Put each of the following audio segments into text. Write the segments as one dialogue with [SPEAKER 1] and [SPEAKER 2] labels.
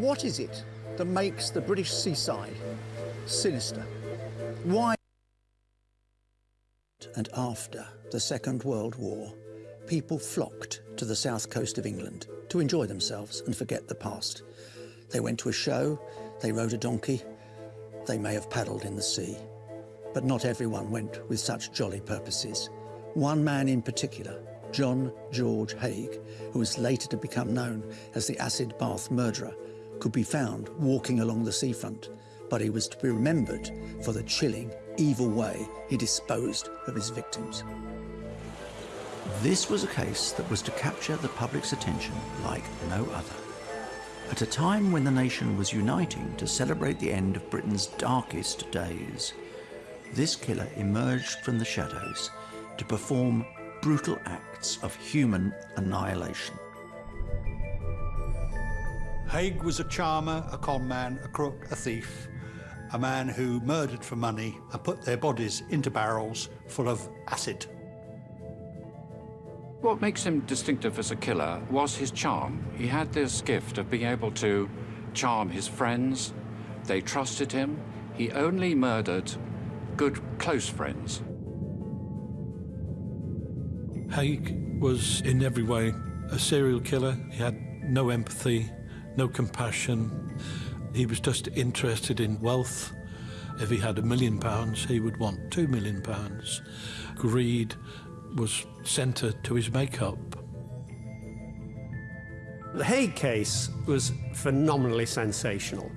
[SPEAKER 1] What is it that makes the British seaside sinister? Why? And after the Second World War, people flocked to the south coast of England to enjoy themselves and forget the past. They went to a show, they rode a donkey, they may have paddled in the sea. But not everyone went with such jolly purposes. One man in particular, John George Haigh, who was later to become known as the acid bath murderer, could be found walking along the seafront, but he was to be remembered for the chilling, evil way he disposed of his victims. This was a case that was to capture the public's attention like no other. At a time when the nation was uniting to celebrate the end of Britain's darkest days, this killer emerged from the shadows to perform brutal acts of human annihilation.
[SPEAKER 2] Haigh was a charmer, a conman, a crook, a thief, a man who murdered for money and put their bodies into barrels full of acid.
[SPEAKER 3] What makes him distinctive as a killer was his charm. He had this gift of being able to charm his friends. They trusted him. He only murdered good, close friends.
[SPEAKER 4] Haigh was in every way a serial killer. He had no empathy, no compassion. He was just interested in wealth. If he had a million pounds, he would want two million pounds. Greed was centre to his makeup.
[SPEAKER 5] The Haigh case was phenomenally sensational.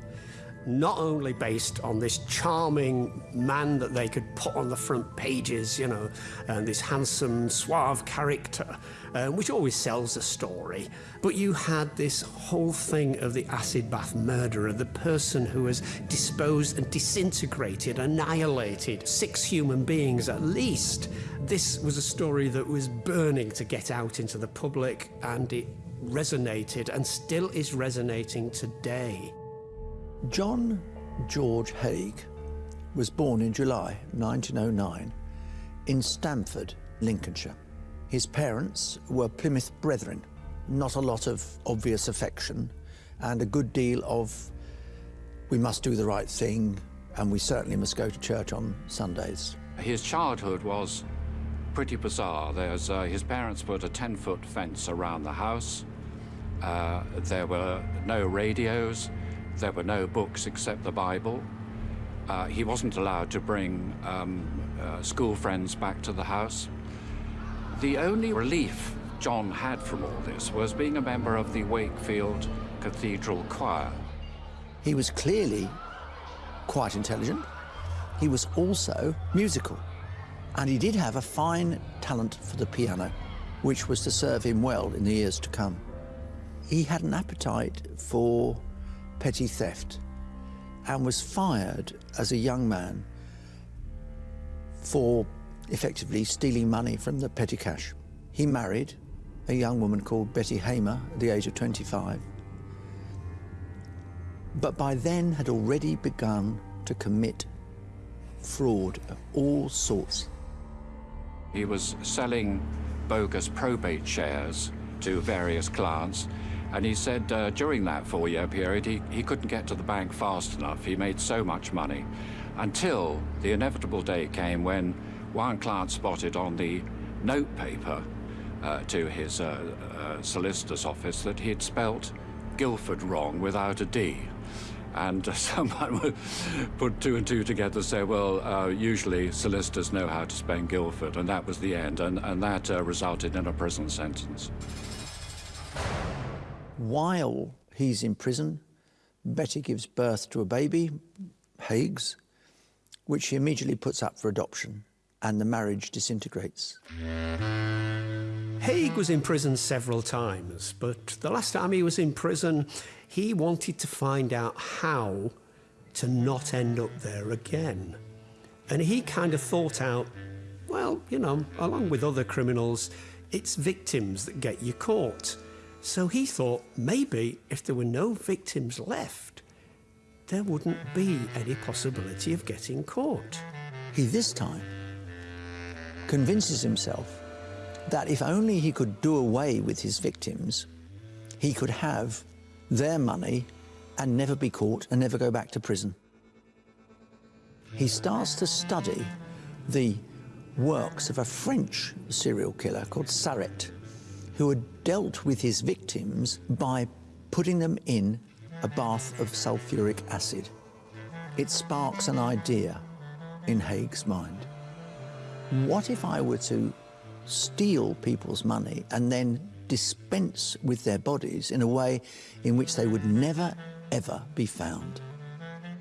[SPEAKER 5] Not only based on this charming man that they could put on the front pages, you know, and this handsome, suave character, um, which always sells a story, but you had this whole thing of the acid bath murderer, the person who has disposed and disintegrated, annihilated six human beings at least. This was a story that was burning to get out into the public, and it resonated and still is resonating today.
[SPEAKER 1] John George Haigh was born in July 1909 in Stamford, Lincolnshire. His parents were Plymouth Brethren, not a lot of obvious affection and a good deal of we must do the right thing and we certainly must go to church on Sundays.
[SPEAKER 3] His childhood was pretty bizarre. There's, uh, his parents put a 10-foot fence around the house. Uh, there were no radios. There were no books except the Bible. Uh, he wasn't allowed to bring um, uh, school friends back to the house. The only relief John had from all this was being a member of the Wakefield Cathedral Choir.
[SPEAKER 1] He was clearly quite intelligent. He was also musical. And he did have a fine talent for the piano, which was to serve him well in the years to come. He had an appetite for petty theft and was fired as a young man for effectively stealing money from the petty cash. He married a young woman called Betty Hamer at the age of 25, but by then had already begun to commit fraud of all sorts.
[SPEAKER 3] He was selling bogus probate shares to various clients and he said uh, during that four-year period, he, he couldn't get to the bank fast enough. He made so much money until the inevitable day came when one client spotted on the note paper uh, to his uh, uh solicitor's office that he'd spelt Guildford wrong without a D. And someone would put two and two together and say, well, uh, usually solicitors know how to spell Guildford, and that was the end, and, and that uh, resulted in a prison sentence.
[SPEAKER 1] While he's in prison, Betty gives birth to a baby, Haigh's, which she immediately puts up for adoption, and the marriage disintegrates.
[SPEAKER 5] Haigh was in prison several times, but the last time he was in prison, he wanted to find out how to not end up there again. And he kind of thought out, well, you know, along with other criminals, it's victims that get you caught. So he thought maybe if there were no victims left, there wouldn't be any possibility of getting caught.
[SPEAKER 1] He this time convinces himself that if only he could do away with his victims, he could have their money and never be caught and never go back to prison. He starts to study the works of a French serial killer called Sarret, who had dealt with his victims by putting them in a bath of sulfuric acid. It sparks an idea in Haigh's mind. What if I were to steal people's money and then dispense with their bodies in a way in which they would never, ever be found?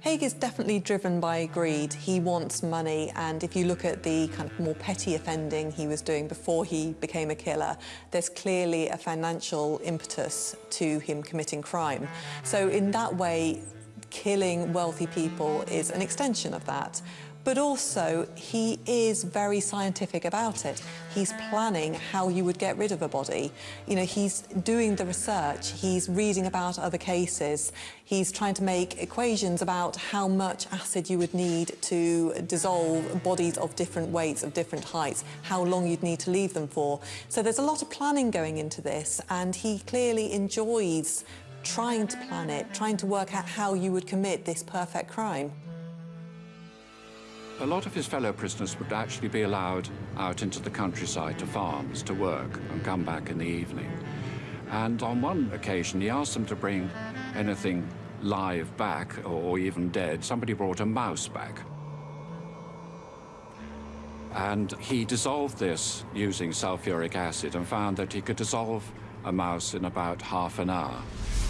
[SPEAKER 6] Haigh is definitely driven by greed. He wants money, and if you look at the kind of more petty offending he was doing before he became a killer, there's clearly a financial impetus to him committing crime. So in that way, killing wealthy people is an extension of that but also he is very scientific about it. He's planning how you would get rid of a body. You know, he's doing the research, he's reading about other cases, he's trying to make equations about how much acid you would need to dissolve bodies of different weights, of different heights, how long you'd need to leave them for. So there's a lot of planning going into this, and he clearly enjoys trying to plan it, trying to work out how you would commit this perfect crime.
[SPEAKER 3] A lot of his fellow prisoners would actually be allowed out into the countryside to farms to work and come back in the evening. And on one occasion, he asked them to bring anything live back or even dead. Somebody brought a mouse back. And he dissolved this using sulfuric acid and found that he could dissolve a mouse in about half an hour.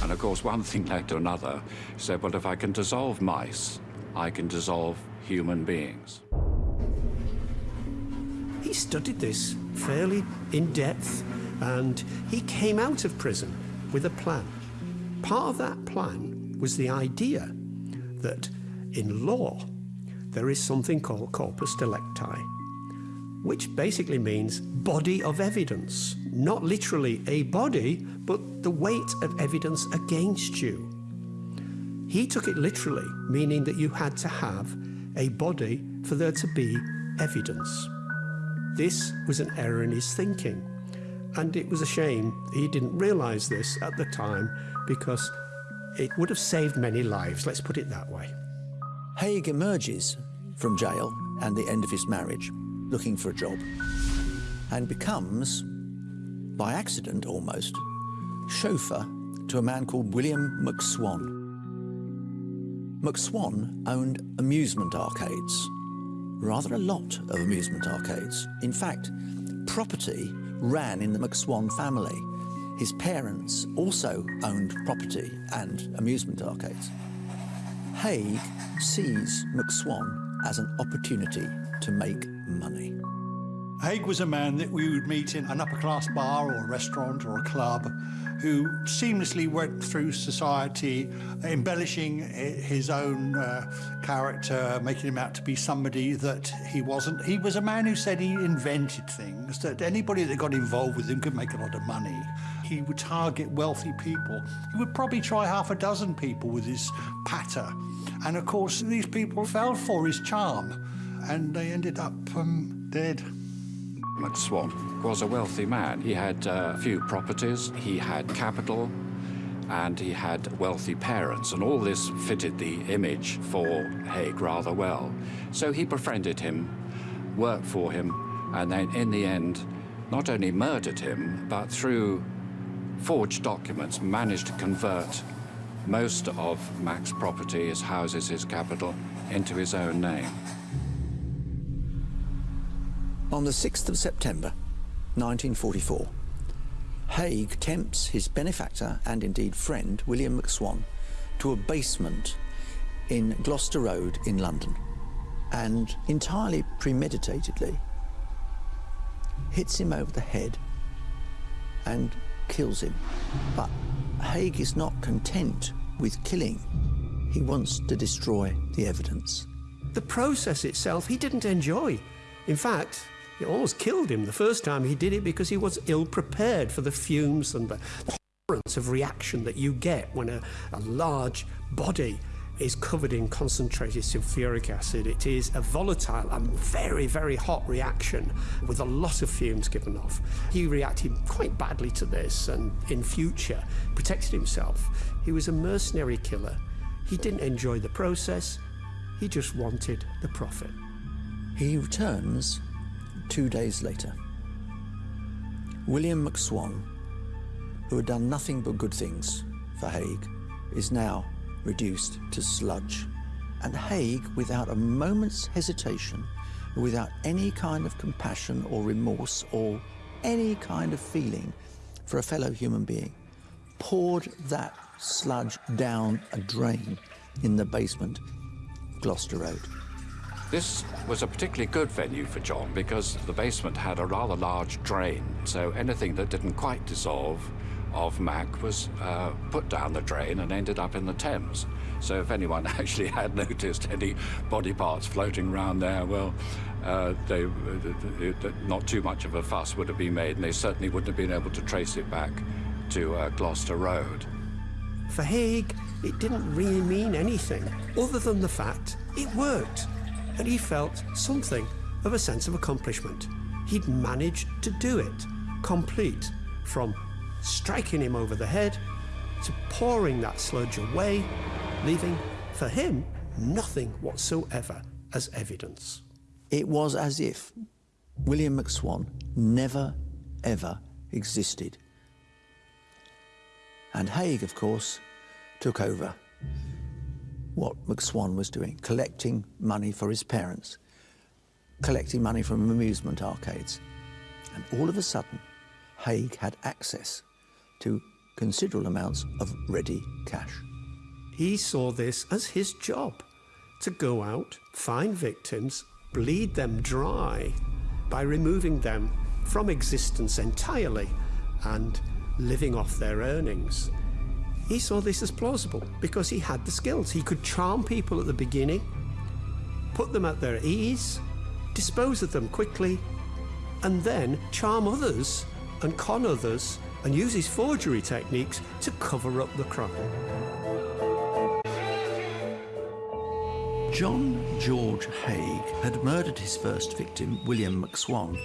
[SPEAKER 3] And of course, one thing led to another. He said, well, if I can dissolve mice, I can dissolve human beings.
[SPEAKER 5] He studied this fairly in depth and he came out of prison with a plan. Part of that plan was the idea that in law there is something called corpus delicti, which basically means body of evidence. Not literally a body, but the weight of evidence against you. He took it literally, meaning that you had to have a body for there to be evidence. This was an error in his thinking, and it was a shame he didn't realise this at the time because it would have saved many lives, let's put it that way.
[SPEAKER 1] Haigh emerges from jail and the end of his marriage, looking for a job, and becomes, by accident almost, chauffeur to a man called William McSwan. McSwan owned amusement arcades, rather a lot of amusement arcades. In fact, property ran in the McSwan family. His parents also owned property and amusement arcades. Haigh sees McSwan as an opportunity to make money.
[SPEAKER 2] Haigh was a man that we would meet in an upper-class bar or a restaurant or a club who seamlessly went through society, embellishing his own uh, character, making him out to be somebody that he wasn't. He was a man who said he invented things, that anybody that got involved with him could make a lot of money. He would target wealthy people. He would probably try half a dozen people with his patter. And of course, these people fell for his charm and they ended up um, dead.
[SPEAKER 3] McSwan was a wealthy man. He had uh, a few properties, he had capital, and he had wealthy parents, and all this fitted the image for Haigh rather well. So he befriended him, worked for him, and then in the end, not only murdered him, but through forged documents managed to convert most of Mac's property, his houses, his capital, into his own name.
[SPEAKER 1] On the 6th of September 1944, Haigh tempts his benefactor and indeed friend, William McSwan, to a basement in Gloucester Road in London and entirely premeditatedly hits him over the head and kills him. But Haigh is not content with killing. He wants to destroy the evidence.
[SPEAKER 5] The process itself he didn't enjoy. In fact, it almost killed him the first time he did it because he was ill prepared for the fumes and the, horrors of reaction that you get when a, a large body is covered in concentrated sulfuric acid. It is a volatile and very, very hot reaction with a lot of fumes given off. He reacted quite badly to this and in future protected himself. He was a mercenary killer. He didn't enjoy the process. He just wanted the profit.
[SPEAKER 1] He returns two days later. William McSwan, who had done nothing but good things for Haigh, is now reduced to sludge. And Haigh, without a moment's hesitation, without any kind of compassion or remorse or any kind of feeling for a fellow human being, poured that sludge down a drain in the basement of Gloucester Road.
[SPEAKER 3] This was a particularly good venue for John because the basement had a rather large drain, so anything that didn't quite dissolve of Mac was uh, put down the drain and ended up in the Thames. So if anyone actually had noticed any body parts floating around there, well, uh, they, uh, not too much of a fuss would have been made, and they certainly wouldn't have been able to trace it back to uh, Gloucester Road.
[SPEAKER 5] For Haigh, it didn't really mean anything other than the fact it worked, and he felt something of a sense of accomplishment. He'd managed to do it, complete, from striking him over the head, to pouring that sludge away, leaving, for him, nothing whatsoever as evidence.
[SPEAKER 1] It was as if William McSwan never, ever existed. And Haigh, of course, took over what McSwan was doing, collecting money for his parents, collecting money from amusement arcades. And all of a sudden, Haigh had access to considerable amounts of ready cash.
[SPEAKER 5] He saw this as his job to go out, find victims, bleed them dry by removing them from existence entirely and living off their earnings. He saw this as plausible because he had the skills. He could charm people at the beginning, put them at their ease, dispose of them quickly, and then charm others and con others and use his forgery techniques to cover up the crime.
[SPEAKER 1] John George Haigh had murdered his first victim, William McSwan,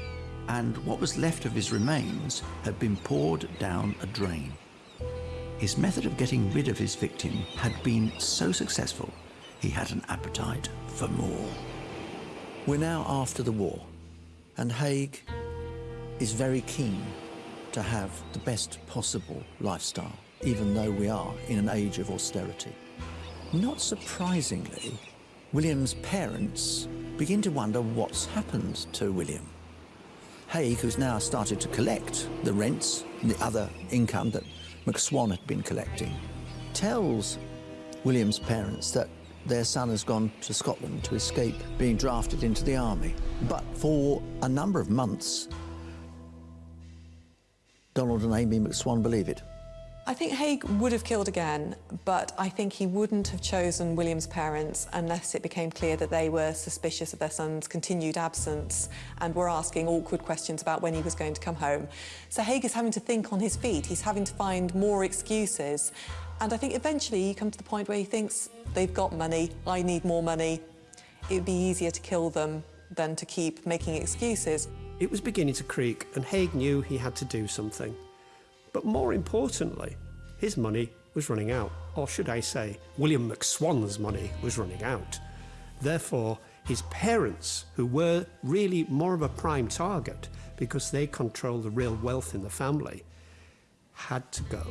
[SPEAKER 1] and what was left of his remains had been poured down a drain. His method of getting rid of his victim had been so successful, he had an appetite for more. We're now after the war, and Haigh is very keen to have the best possible lifestyle, even though we are in an age of austerity. Not surprisingly, William's parents begin to wonder what's happened to William. Haigh, who's now started to collect the rents and the other income that McSwan had been collecting, tells William's parents that their son has gone to Scotland to escape being drafted into the army. But for a number of months, Donald and Amy McSwan believe it.
[SPEAKER 6] I think Haigh would have killed again, but I think he wouldn't have chosen William's parents unless it became clear that they were suspicious of their son's continued absence and were asking awkward questions about when he was going to come home. So Haigh is having to think on his feet. He's having to find more excuses. And I think eventually he comes to the point where he thinks, they've got money, I need more money. It would be easier to kill them than to keep making excuses.
[SPEAKER 5] It was beginning to creak, and Haigh knew he had to do something. But more importantly, his money was running out. Or should I say, William McSwan's money was running out. Therefore, his parents, who were really more of a prime target because they controlled the real wealth in the family, had to go.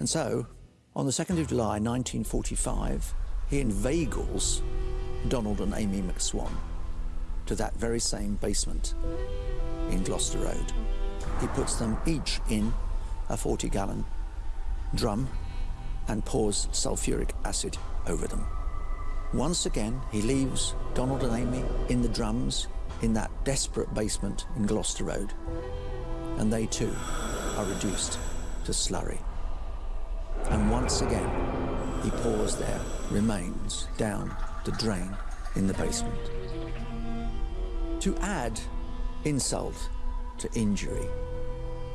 [SPEAKER 1] And so, on the 2nd of July 1945, he inveigles Donald and Amy McSwan to that very same basement in Gloucester Road. He puts them each in a 40 gallon drum and pours sulfuric acid over them. Once again, he leaves Donald and Amy in the drums in that desperate basement in Gloucester Road, and they too are reduced to slurry. And once again, he pours their remains down the drain in the basement. To add insult to injury,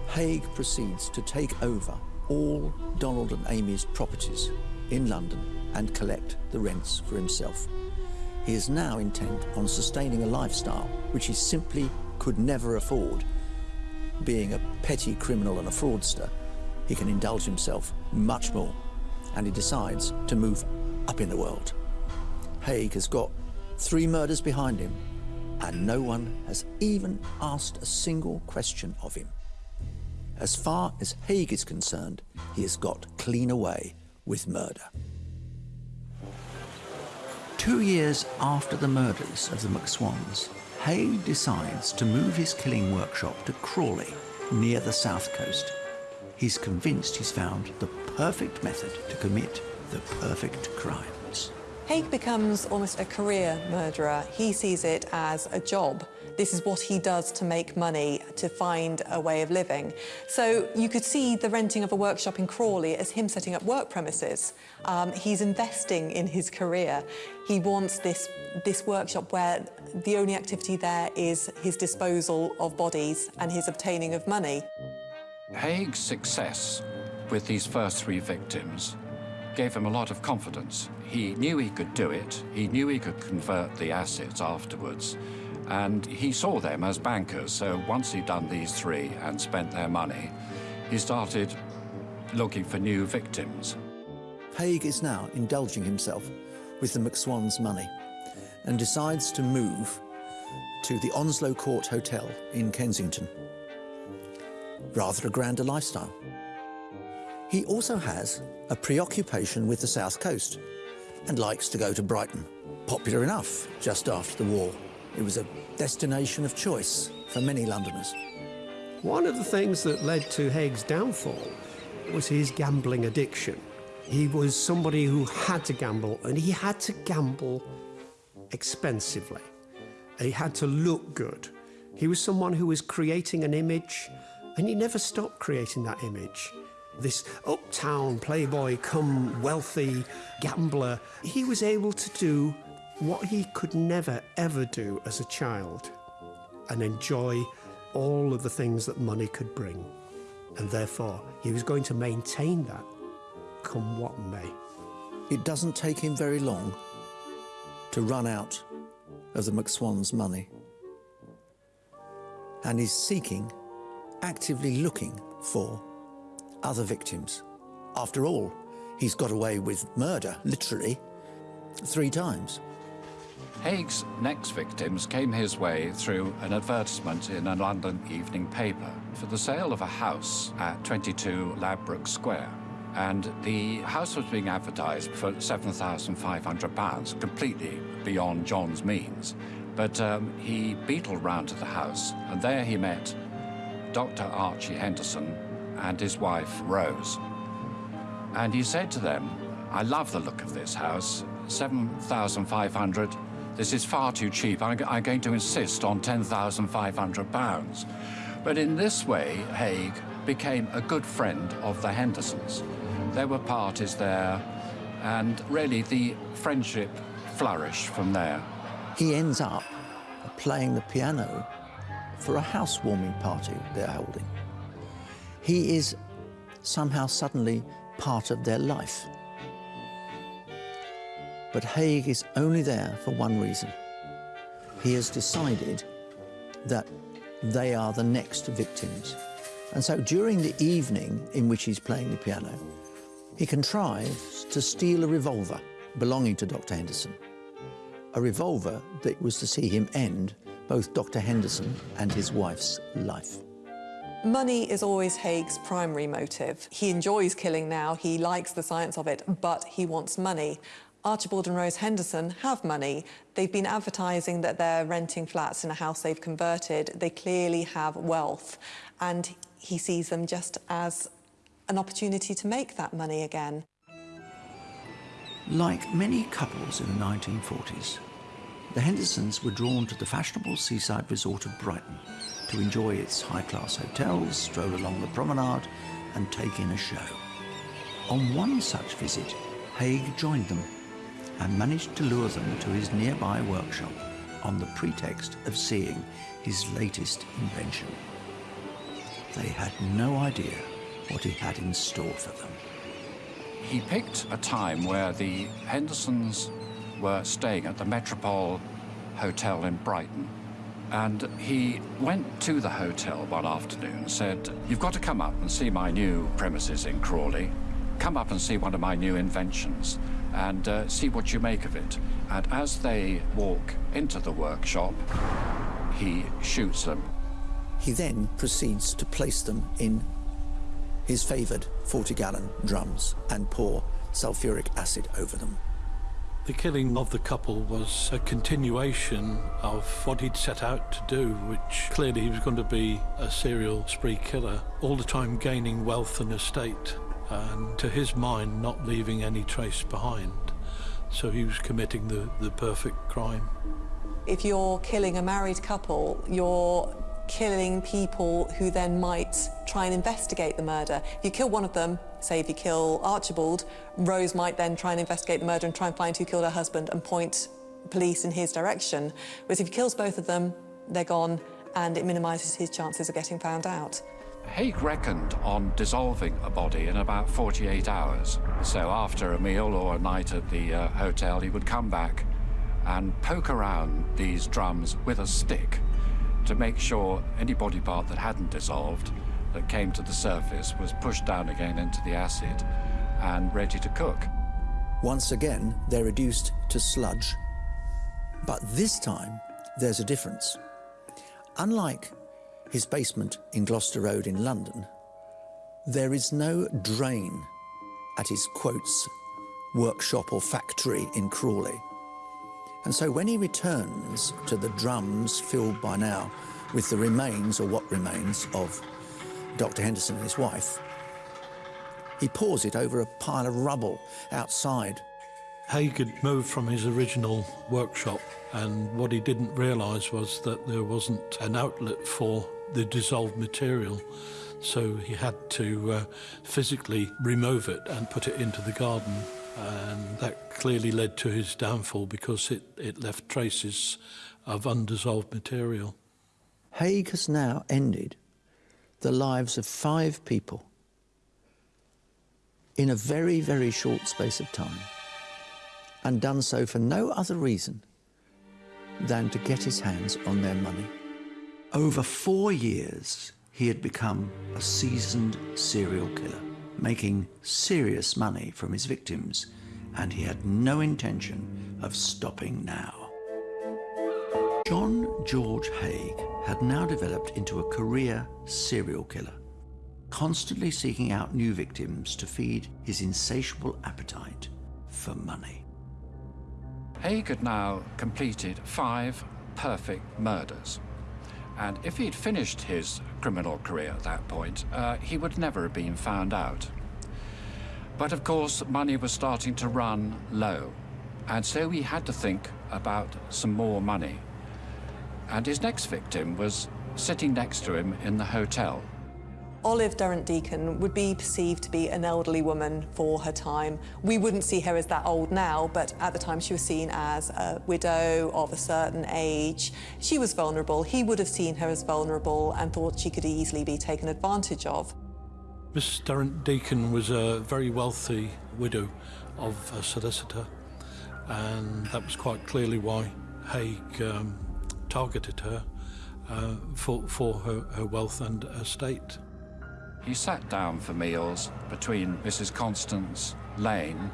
[SPEAKER 1] Haigh proceeds to take over all Donald and Amy's properties in London and collect the rents for himself. He is now intent on sustaining a lifestyle which he simply could never afford. Being a petty criminal and a fraudster, he can indulge himself much more, and he decides to move up in the world. Haigh has got three murders behind him, and no one has even asked a single question of him. As far as Haigh is concerned, he has got clean away with murder. Two years after the murders of the McSwans, Haigh decides to move his killing workshop to Crawley, near the south coast. He's convinced he's found the perfect method to commit the perfect crimes.
[SPEAKER 6] Haigh becomes almost a career murderer. He sees it as a job. This is what he does to make money, to find a way of living. So you could see the renting of a workshop in Crawley as him setting up work premises. Um, he's investing in his career. He wants this, this workshop where the only activity there is his disposal of bodies and his obtaining of money.
[SPEAKER 3] Haigh's success with these first three victims gave him a lot of confidence. He knew he could do it. He knew he could convert the assets afterwards. And he saw them as bankers. So once he'd done these three and spent their money, he started looking for new victims.
[SPEAKER 1] Haigh is now indulging himself with the McSwan's money and decides to move to the Onslow Court Hotel in Kensington. Rather a grander lifestyle. He also has a preoccupation with the south coast and likes to go to Brighton. Popular enough just after the war. It was a destination of choice for many Londoners.
[SPEAKER 5] One of the things that led to Haigh's downfall was his gambling addiction. He was somebody who had to gamble, and he had to gamble expensively. He had to look good. He was someone who was creating an image, and he never stopped creating that image. This uptown playboy come wealthy gambler, he was able to do what he could never ever do as a child and enjoy all of the things that money could bring. And therefore, he was going to maintain that, come what may.
[SPEAKER 1] It doesn't take him very long to run out of the McSwan's money. And he's seeking, actively looking for other victims. After all, he's got away with murder, literally, three times.
[SPEAKER 3] Haigh's next victims came his way through an advertisement in a London evening paper for the sale of a house at 22 Ladbroke Square. And the house was being advertised for £7,500, completely beyond John's means. But um, he beetled round to the house, and there he met Dr. Archie Henderson and his wife, Rose. And he said to them, I love the look of this house, 7,500 this is far too cheap. I'm, I'm going to insist on £10,500. But in this way, Haigh became a good friend of the Hendersons. There were parties there, and really the friendship flourished from there.
[SPEAKER 1] He ends up playing the piano for a housewarming party they're holding. He is somehow suddenly part of their life. But Haigh is only there for one reason. He has decided that they are the next victims. And so during the evening in which he's playing the piano, he contrives to steal a revolver belonging to Dr. Henderson. A revolver that was to see him end both Dr. Henderson and his wife's life.
[SPEAKER 6] Money is always Haigh's primary motive. He enjoys killing now, he likes the science of it, but he wants money. Archibald and Rose Henderson have money. They've been advertising that they're renting flats in a house they've converted. They clearly have wealth. And he sees them just as an opportunity to make that money again.
[SPEAKER 1] Like many couples in the 1940s, the Hendersons were drawn to the fashionable seaside resort of Brighton to enjoy its high-class hotels, stroll along the promenade and take in a show. On one such visit, Haigh joined them and managed to lure them to his nearby workshop on the pretext of seeing his latest invention. They had no idea what he had in store for them.
[SPEAKER 3] he picked a time where the Hendersons were staying at the Metropole Hotel in Brighton. And he went to the hotel one afternoon, and said, You've got to come up and see my new premises in Crawley. Come up and see one of my new inventions and uh, see what you make of it. And as they walk into the workshop, he shoots them.
[SPEAKER 1] He then proceeds to place them in his favoured 40 gallon drums and pour sulfuric acid over them.
[SPEAKER 4] The killing of the couple was a continuation of what he'd set out to do, which clearly he was going to be a serial spree killer, all the time gaining wealth and estate, and to his mind, not leaving any trace behind. So he was committing the, the perfect crime.
[SPEAKER 6] If you're killing a married couple, you're killing people who then might try and investigate the murder. If you kill one of them, say if you kill Archibald, Rose might then try and investigate the murder and try and find who killed her husband and point police in his direction. Whereas if he kills both of them, they're gone and it minimises his chances of getting found out.
[SPEAKER 3] Haigh reckoned on dissolving a body in about 48 hours. So after a meal or a night at the uh, hotel, he would come back and poke around these drums with a stick to make sure any body part that hadn't dissolved that came to the surface was pushed down again into the acid and ready to cook.
[SPEAKER 1] Once again, they're reduced to sludge. But this time, there's a difference. Unlike his basement in Gloucester Road in London, there is no drain at his quotes workshop or factory in Crawley. And so when he returns to the drums filled by now with the remains, or what remains, of Dr. Henderson and his wife, he pours it over a pile of rubble outside.
[SPEAKER 4] Haigh had moved from his original workshop, and what he didn't realise was that there wasn't an outlet for the dissolved material. So he had to uh, physically remove it and put it into the garden. And that clearly led to his downfall because it, it left traces of undissolved material.
[SPEAKER 1] Haigh has now ended the lives of five people in a very, very short space of time and done so for no other reason than to get his hands on their money. Over four years, he had become a seasoned serial killer, making serious money from his victims, and he had no intention of stopping now. John George Haigh had now developed into a career serial killer, constantly seeking out new victims to feed his insatiable appetite for money.
[SPEAKER 3] Haigh had now completed five perfect murders. And if he'd finished his criminal career at that point, uh, he would never have been found out. But of course, money was starting to run low. And so he had to think about some more money. And his next victim was sitting next to him in the hotel.
[SPEAKER 6] Olive Durand Deacon would be perceived to be an elderly woman for her time. We wouldn't see her as that old now, but at the time she was seen as a widow of a certain age. She was vulnerable. He would have seen her as vulnerable and thought she could easily be taken advantage of.
[SPEAKER 4] Miss Durand Deacon was a very wealthy widow of a solicitor, and that was quite clearly why Haigh um, targeted her uh, for, for her, her wealth and estate.
[SPEAKER 3] He sat down for meals between Mrs. Constance Lane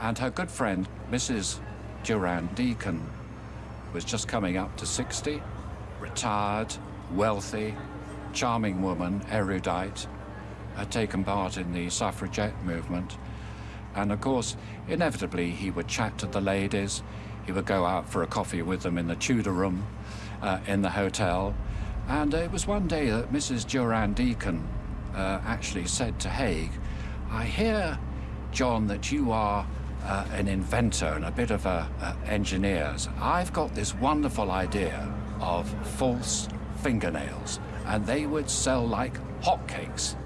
[SPEAKER 3] and her good friend, Mrs. Durand Deacon, who was just coming up to 60, retired, wealthy, charming woman, erudite, had taken part in the suffragette movement. And of course, inevitably, he would chat to the ladies, he would go out for a coffee with them in the Tudor room uh, in the hotel. And it was one day that Mrs. Durand Deacon uh, actually said to Haigh, I hear, John, that you are uh, an inventor and a bit of a, a engineer. I've got this wonderful idea of false fingernails, and they would sell like hotcakes.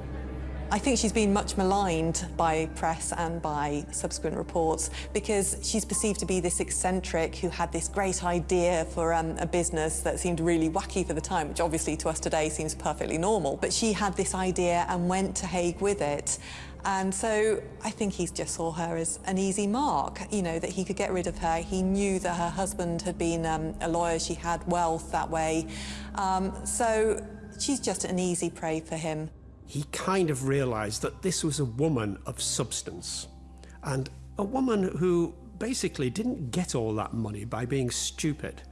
[SPEAKER 6] I think she's been much maligned by press and by subsequent reports because she's perceived to be this eccentric who had this great idea for um, a business that seemed really wacky for the time, which obviously to us today seems perfectly normal. But she had this idea and went to Haigh with it. And so I think he just saw her as an easy mark, you know, that he could get rid of her. He knew that her husband had been um, a lawyer, she had wealth that way. Um, so she's just an easy prey for him.
[SPEAKER 5] He kind of realised that this was a woman of substance and a woman who basically didn't get all that money by being stupid.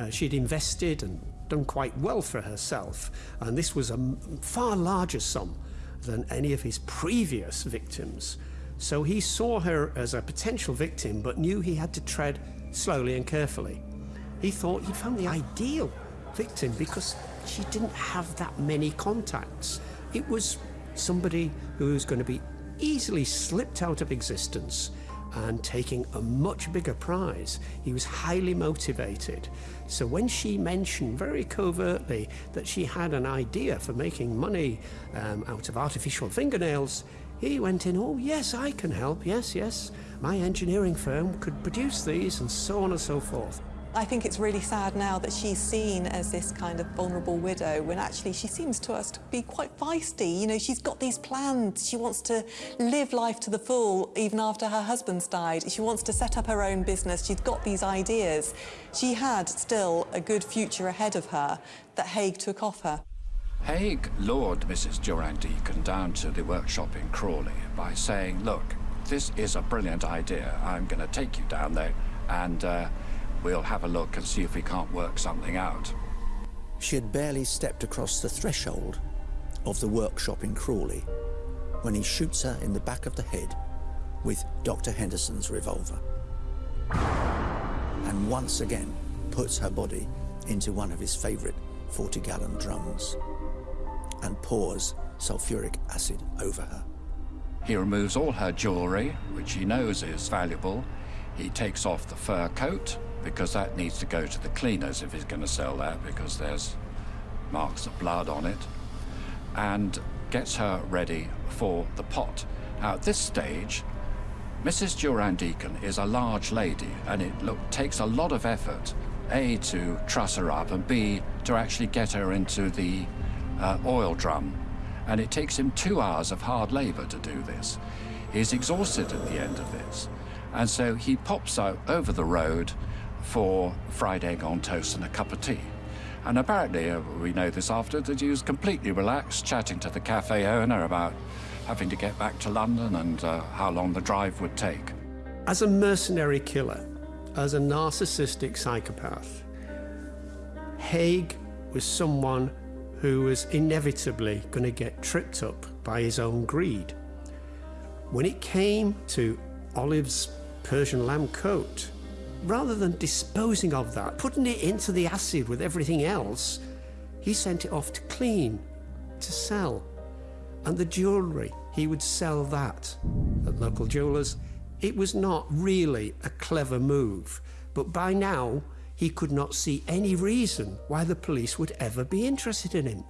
[SPEAKER 5] Uh, she'd invested and done quite well for herself, and this was a far larger sum than any of his previous victims. So he saw her as a potential victim, but knew he had to tread slowly and carefully. He thought he'd found the ideal victim because she didn't have that many contacts. It was somebody who was going to be easily slipped out of existence and taking a much bigger prize. He was highly motivated. So when she mentioned very covertly that she had an idea for making money um, out of artificial fingernails, he went in, oh yes, I can help, yes, yes. My engineering firm could produce these and so on and so forth.
[SPEAKER 6] I think it's really sad now that she's seen as this kind of vulnerable widow when actually she seems to us to be quite feisty. You know, she's got these plans. She wants to live life to the full even after her husband's died. She wants to set up her own business. She's got these ideas. She had still a good future ahead of her that Haigh took off her.
[SPEAKER 3] Haigh lured Mrs. Durand Deacon down to the workshop in Crawley by saying, look, this is a brilliant idea. I'm going to take you down there and uh, We'll have a look and see if we can't work something out.
[SPEAKER 1] She had barely stepped across the threshold of the workshop in Crawley when he shoots her in the back of the head with Dr. Henderson's revolver. And once again puts her body into one of his favourite 40-gallon drums and pours sulfuric acid over her.
[SPEAKER 3] He removes all her jewellery, which he knows is valuable. He takes off the fur coat, because that needs to go to the cleaners if he's going to sell that because there's marks of blood on it and gets her ready for the pot. Now at this stage Mrs. Durand Deacon is a large lady and it look, takes a lot of effort A to truss her up and B to actually get her into the uh, oil drum and it takes him two hours of hard labor to do this. He's exhausted at the end of this and so he pops out over the road for fried egg on toast and a cup of tea. And apparently, uh, we know this after, that he was completely relaxed, chatting to the cafe owner about having to get back to London and uh, how long the drive would take.
[SPEAKER 5] As a mercenary killer, as a narcissistic psychopath, Haigh was someone who was inevitably going to get tripped up by his own greed. When it came to Olive's Persian lamb coat, rather than disposing of that, putting it into the acid with everything else, he sent it off to clean, to sell. And the jewellery, he would sell that at local jewellers. It was not really a clever move, but by now he could not see any reason why the police would ever be interested in him.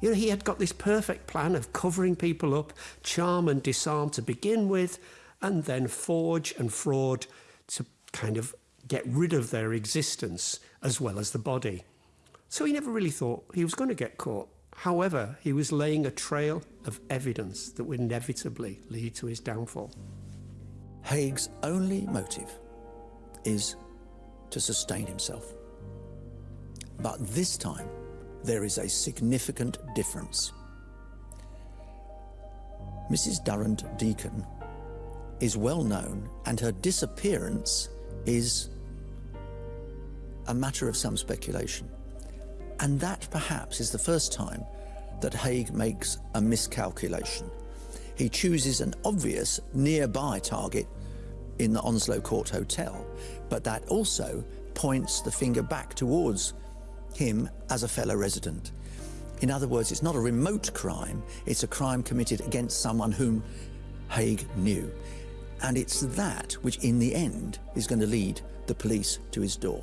[SPEAKER 5] You know, he had got this perfect plan of covering people up, charm and disarm to begin with, and then forge and fraud to kind of get rid of their existence as well as the body. So he never really thought he was going to get caught. However, he was laying a trail of evidence that would inevitably lead to his downfall.
[SPEAKER 1] Haigh's only motive is to sustain himself. But this time, there is a significant difference. Mrs. Durand Deacon is well known and her disappearance is a matter of some speculation. And that perhaps is the first time that Haigh makes a miscalculation. He chooses an obvious nearby target in the Onslow Court Hotel, but that also points the finger back towards him as a fellow resident. In other words, it's not a remote crime, it's a crime committed against someone whom Haigh knew. And it's that which, in the end, is going to lead the police to his door.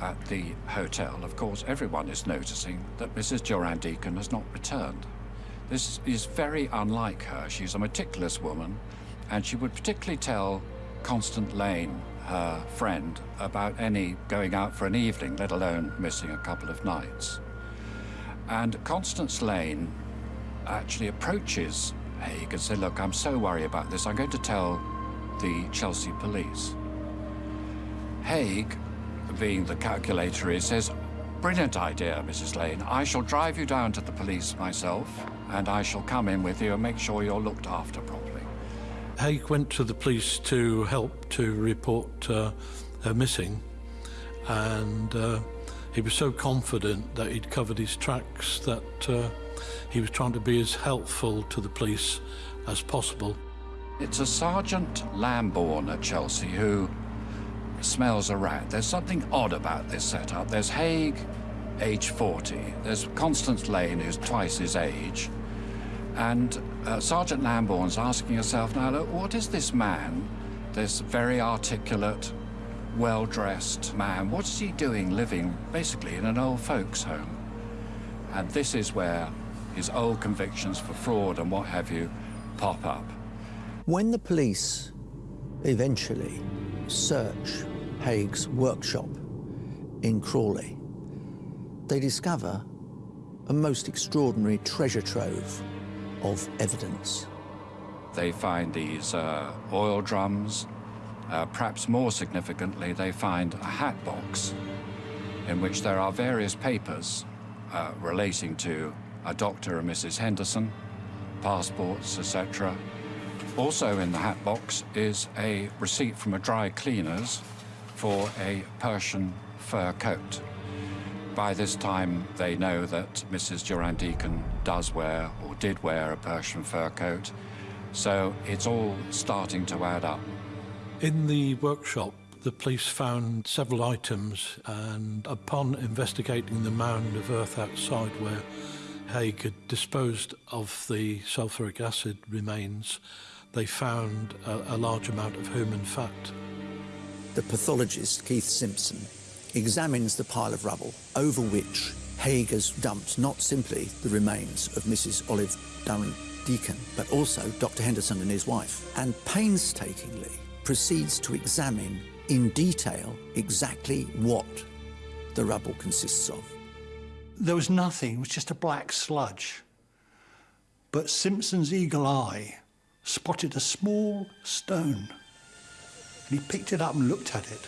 [SPEAKER 3] At the hotel, of course, everyone is noticing that Mrs. Durand Deacon has not returned. This is very unlike her. She's a meticulous woman, and she would particularly tell Constance Lane, her friend, about any going out for an evening, let alone missing a couple of nights. And Constance Lane actually approaches Haigh and says, look, I'm so worried about this, I'm going to tell the Chelsea police. Haigh, being the calculator he says, brilliant idea, Mrs. Lane. I shall drive you down to the police myself, and I shall come in with you and make sure you're looked after properly.
[SPEAKER 4] Haigh went to the police to help to report uh, her missing, and uh, he was so confident that he'd covered his tracks that uh, he was trying to be as helpful to the police as possible.
[SPEAKER 3] It's a Sergeant Lambourne at Chelsea who smells a rat. There's something odd about this setup. There's Haigh, age 40. There's Constance Lane, who's twice his age. And uh, Sergeant Lambourne's asking herself, now, look, what is this man, this very articulate, well-dressed man, what is he doing living basically in an old folks' home? And this is where his old convictions for fraud and what have you pop up.
[SPEAKER 1] When the police eventually search Haigh's workshop in Crawley, they discover a most extraordinary treasure trove of evidence.
[SPEAKER 3] They find these uh, oil drums. Uh, perhaps more significantly, they find a hat box in which there are various papers uh, relating to a Dr. and Mrs. Henderson, passports, etc. Also in the hat box is a receipt from a dry cleaner's for a Persian fur coat. By this time, they know that Mrs. Durand Deacon does wear or did wear a Persian fur coat, so it's all starting to add up.
[SPEAKER 4] In the workshop, the police found several items, and upon investigating the mound of earth outside where Haigh had disposed of the sulphuric acid remains, they found a, a large amount of human fat.
[SPEAKER 1] The pathologist, Keith Simpson, examines the pile of rubble over which Haigh has dumped not simply the remains of Mrs. Olive Durand Deacon, but also Dr. Henderson and his wife, and painstakingly proceeds to examine in detail exactly what the rubble consists of.
[SPEAKER 2] There was nothing, it was just a black sludge. But Simpson's eagle eye spotted a small stone. And he picked it up and looked at it.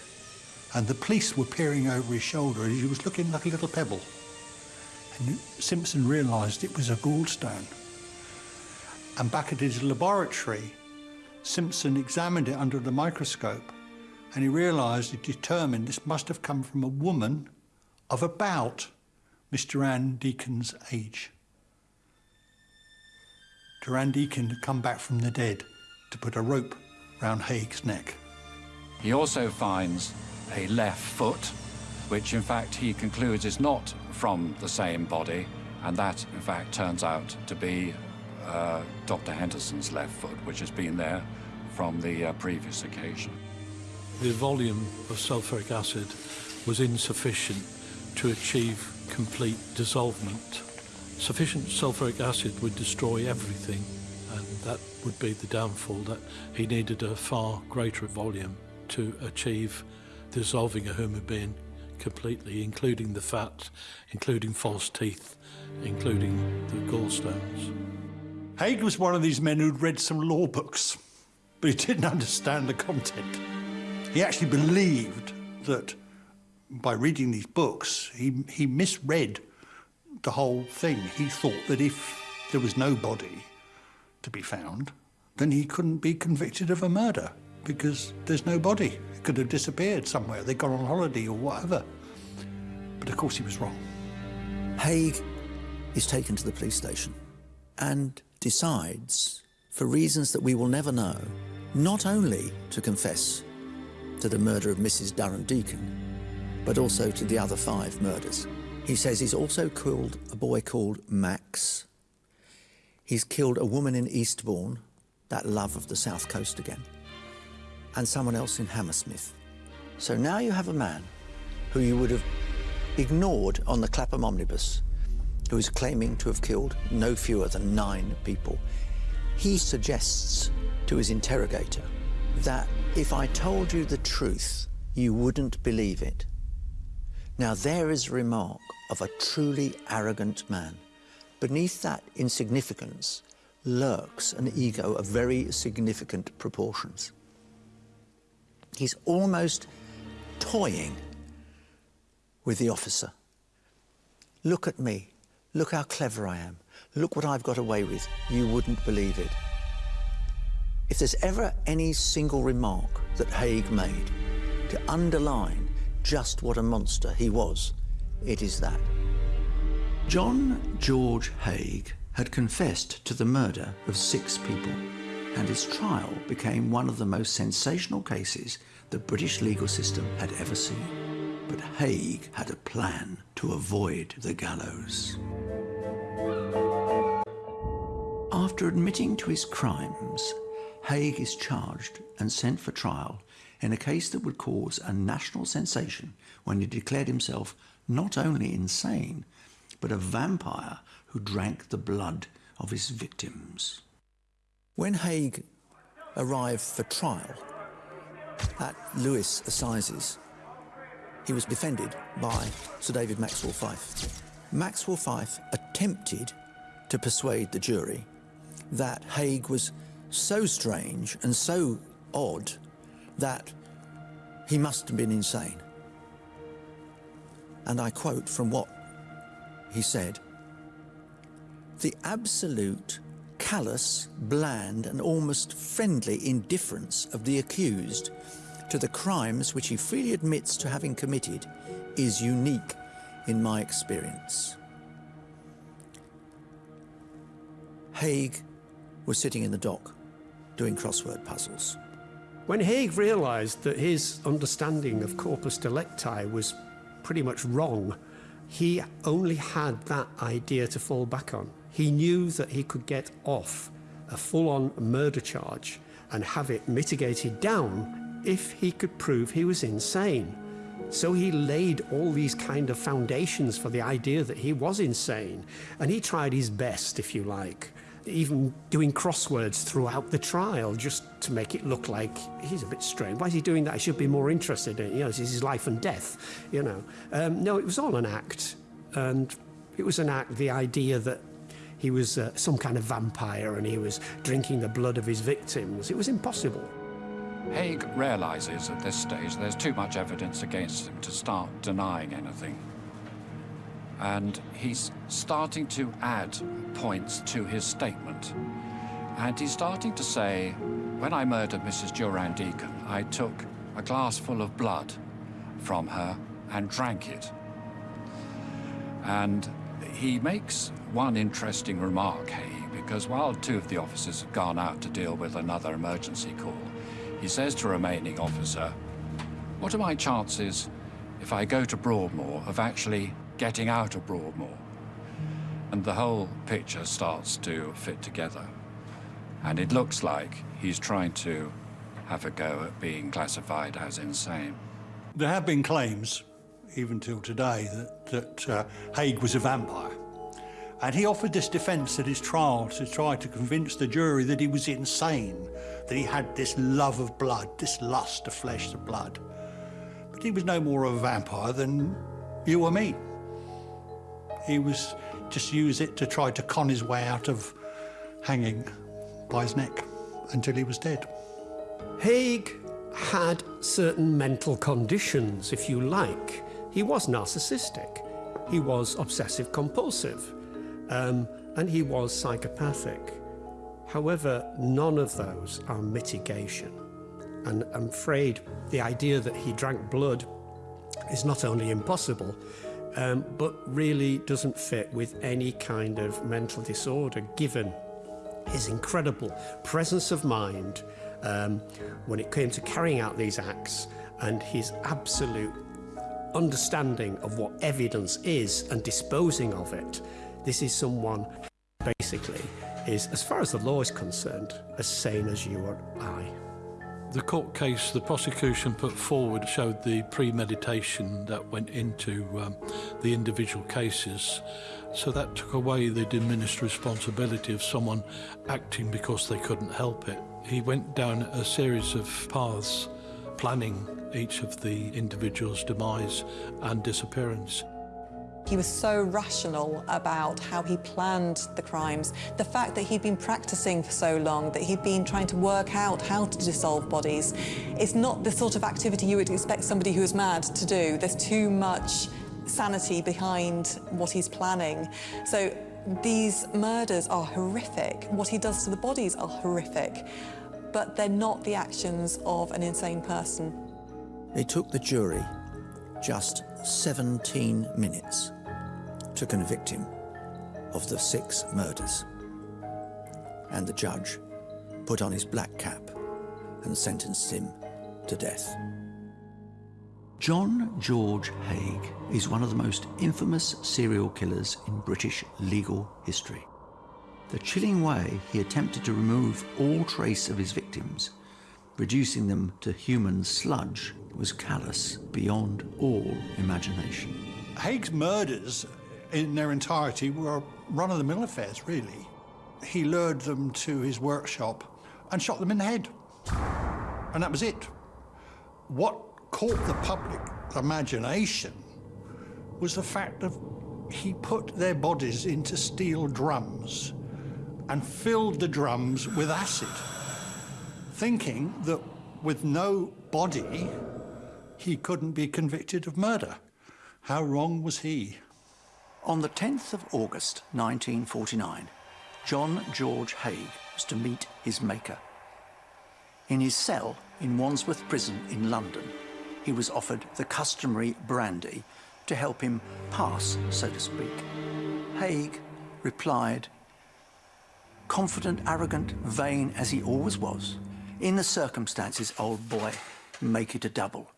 [SPEAKER 2] And the police were peering over his shoulder and he was looking like a little pebble. And Simpson realised it was a gallstone. And back at his laboratory, Simpson examined it under the microscope and he realised, he determined this must have come from a woman of about Mr Durand Deacon's age. Durand Deacon had come back from the dead to put a rope round Haigh's neck.
[SPEAKER 3] He also finds a left foot, which in fact he concludes is not from the same body, and that in fact turns out to be uh, Dr. Henderson's left foot, which has been there from the uh, previous occasion.
[SPEAKER 4] The volume of sulphuric acid was insufficient to achieve complete dissolvement. Sufficient sulphuric acid would destroy everything, and that would be the downfall that he needed a far greater volume to achieve dissolving a human being completely, including the fat, including false teeth, including the gallstones.
[SPEAKER 2] Haigh was one of these men who'd read some law books, but he didn't understand the content. He actually believed that by reading these books, he, he misread the whole thing. He thought that if there was no body to be found, then he couldn't be convicted of a murder because there's no body. It could have disappeared somewhere. They'd gone on holiday or whatever. But of course he was wrong.
[SPEAKER 1] Haigh is taken to the police station and decides, for reasons that we will never know, not only to confess to the murder of Mrs. Durand Deacon, but also to the other five murders. He says he's also killed a boy called Max. He's killed a woman in Eastbourne, that love of the south coast again, and someone else in Hammersmith. So now you have a man who you would have ignored on the Clapham omnibus, who is claiming to have killed no fewer than nine people. He suggests to his interrogator that if I told you the truth, you wouldn't believe it. Now, there is remark of a truly arrogant man. Beneath that insignificance lurks an ego of very significant proportions. He's almost toying with the officer. Look at me. Look how clever I am. Look what I've got away with. You wouldn't believe it. If there's ever any single remark that Haigh made to underline just what a monster he was, it is that. John George Haigh had confessed to the murder of six people, and his trial became one of the most sensational cases the British legal system had ever seen. But Haigh had a plan to avoid the gallows. After admitting to his crimes, Haigh is charged and sent for trial in a case that would cause a national sensation when he declared himself not only insane, but a vampire who drank the blood of his victims. When Haigh arrived for trial at Lewes Assizes, he was defended by Sir David Maxwell Fyfe. Maxwell Fyfe attempted to persuade the jury that Haigh was so strange and so odd that he must have been insane. And I quote from what he said The absolute callous, bland, and almost friendly indifference of the accused to the crimes which he freely admits to having committed is unique in my experience. Haigh was sitting in the dock doing crossword puzzles.
[SPEAKER 5] When Haigh realised that his understanding of corpus delicti was pretty much wrong, he only had that idea to fall back on. He knew that he could get off a full-on murder charge and have it mitigated down if he could prove he was insane. So he laid all these kind of foundations for the idea that he was insane. And he tried his best, if you like, even doing crosswords throughout the trial just to make it look like he's a bit strange. Why is he doing that? I should be more interested in it. You know, this is his life and death, you know. Um, no, it was all an act. And it was an act, the idea that he was uh, some kind of vampire and he was drinking the blood of his victims. It was impossible.
[SPEAKER 3] Haigh realizes at this stage there's too much evidence against him to start denying anything. And he's starting to add points to his statement. And he's starting to say, when I murdered Mrs. Durand Deacon, I took a glass full of blood from her and drank it. And he makes one interesting remark, Haigh, because while two of the officers have gone out to deal with another emergency call, he says to a remaining officer, what are my chances if I go to Broadmoor of actually getting out of Broadmoor? And the whole picture starts to fit together. And it looks like he's trying to have a go at being classified as insane.
[SPEAKER 2] There have been claims, even till today, that, that uh, Haigh was a vampire. And he offered this defence at his trial to try to convince the jury that he was insane, that he had this love of blood, this lust of flesh to blood. But he was no more of a vampire than you or me. He was just use it to try to con his way out of hanging by his neck until he was dead.
[SPEAKER 5] Haigh had certain mental conditions, if you like. He was narcissistic, he was obsessive compulsive, um, and he was psychopathic. However, none of those are mitigation. And I'm afraid the idea that he drank blood is not only impossible, um, but really doesn't fit with any kind of mental disorder given his incredible presence of mind um, when it came to carrying out these acts and his absolute understanding of what evidence is and disposing of it. This is someone basically is, as far as the law is concerned, as sane as you or I.
[SPEAKER 4] The court case the prosecution put forward showed the premeditation that went into um, the individual cases. So that took away the diminished responsibility of someone acting because they couldn't help it. He went down a series of paths planning each of the individual's demise and disappearance.
[SPEAKER 6] He was so rational about how he planned the crimes. The fact that he'd been practicing for so long, that he'd been trying to work out how to dissolve bodies, it's not the sort of activity you would expect somebody who is mad to do. There's too much sanity behind what he's planning. So these murders are horrific. What he does to the bodies are horrific, but they're not the actions of an insane person.
[SPEAKER 1] It took the jury just 17 minutes to convict him of the six murders. And the judge put on his black cap and sentenced him to death. John George Haigh is one of the most infamous serial killers in British legal history. The chilling way he attempted to remove all trace of his victims, reducing them to human sludge, was callous beyond all imagination.
[SPEAKER 2] Haigh's murders in their entirety were run-of-the-mill affairs, really. He lured them to his workshop and shot them in the head. And that was it. What caught the public imagination was the fact that he put their bodies into steel drums and filled the drums with acid, thinking that with no body, he couldn't be convicted of murder. How wrong was he?
[SPEAKER 1] On the 10th of August 1949, John George Haigh was to meet his maker. In his cell in Wandsworth Prison in London, he was offered the customary brandy to help him pass, so to speak. Haigh replied, confident, arrogant, vain as he always was, in the circumstances, old boy, make it a double.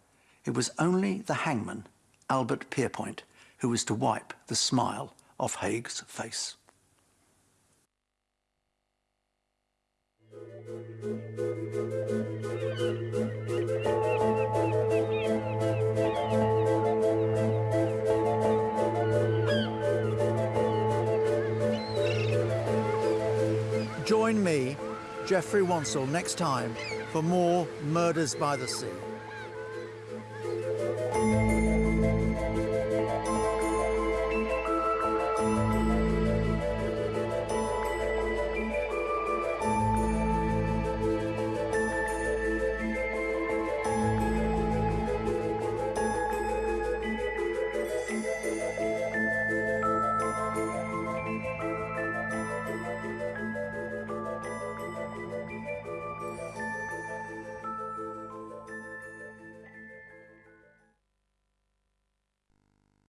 [SPEAKER 1] It was only the hangman, Albert Pierrepoint, who was to wipe the smile off Haigh's face. Join me, Geoffrey Wansell, next time for more Murders by the Sea.